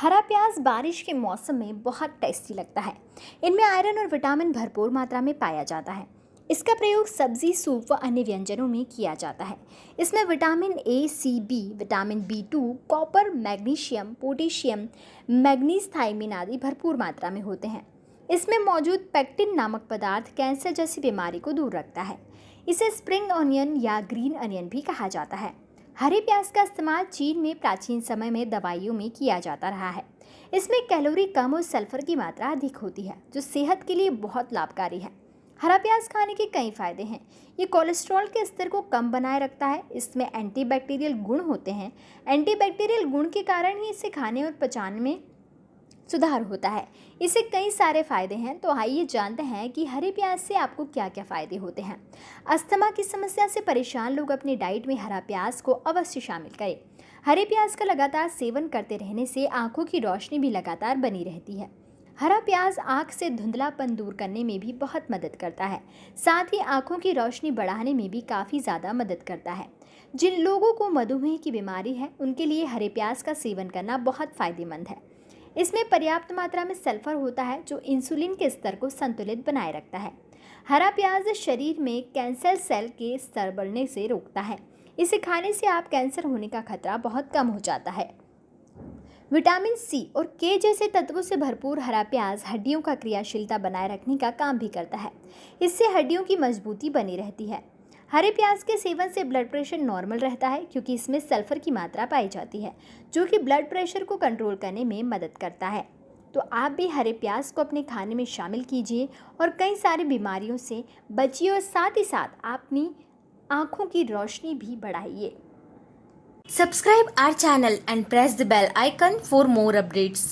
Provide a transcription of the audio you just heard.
हरा प्याज बारिश के मौसम में बहुत टेस्टी लगता है। इनमें आयरन और विटामिन भरपूर मात्रा में पाया जाता है। इसका प्रयोग सब्ज़ी, सूप व अन्य व्यंजनों में किया जाता है। इसमें vitamin A, C, B, vitamin B two, copper, magnesium, potassium manganese thiamine आदि भरपूर मात्रा में होते हैं। इसमें मौजूद पेक्टिन नामक पदार्थ कैंसर जैसी बीमारी को दूर रखता है। इसे स्प्रिंग ऑनियन या ग्रीन अनियन भी कहा जाता है। हरे प्याज का इस्तेमाल चीन में प्राचीन समय में दवाइयों में किया जाता रहा है। इसमें कैलोरी कम और सल्फ़र की मात्रा अधिक होती है, जो सेहत के लिए बहुत लाभकारी है। हरा प्याज खाने के कई फ़ायदे हैं। ये कोलेस्ट्रॉल के स्तर को कम बनाए रखता है, इसमें एंटीबैक्टीरियल गुण होते हैं। एंटीबैक्टीरियल गुण के कारण ही इसे खाने और पचाने में सुधार होता है। इसे कई सारे फ़ायदे हैं तो आइए जानते हैं कि हरे प्याज से आपको क्या क्या फ़ायदे होते हैं। अस्थमा की समस्या से परेशान लोग अपनी डाइट में हरा प्याज को अवश्य शामिल करें। हरे प्याज का लगातार सेवन करते रहने से आँखों की रोशनी भी लगातार बनी रहती है। हरा प्याज आँख से धुंधलापन दूर करने में भी बहुत मदद करता है। साथ ही आँखों की रोशनी बढ़ाने में भी काफ़ी ज़्यादा मदद करता है। जिन लोगों को मधुमेह की बीमारी है, उनके लिए हरे प्याज का सेवन करना बहुत फ़ायदेमंद है। इसमें पर्याप्त मात्रा में सल्फ़र होता है, जो इंसुलिन के स्तर को संतुलित बनाए रखता है। हरा प्याज शरीर में कैंसर सेल के स्तर बढ़ने से रोकता है। इसे खाने से आप कैंसर होने का खतरा बहुत कम हो जाता है। विटामिन सी और के जैसे तत्वों से भरपूर हरा प्याज हड्डियों का क्रियाशीलता बनाए रखने का काम भी करता है। इससे हड्डियों की मजबूती बनी रहती है। हरे प्याज के सेवन से ब्लड प्रेशर नॉर्मल रहता है, क्योंकि इसमें सल्फ़र की मात्रा पाई जाती है, जो कि ब्लड प्रेशर को कंट्रोल करने में मदद करता है तो आप भी हरे प्याज को अपने खाने में शामिल कीजिए और कई सारी बीमारियों से बचिए और साथ ही साथ अपनी आँखों की रोशनी भी बढ़ाइए Subscribe our channel and press the bell icon for more updates.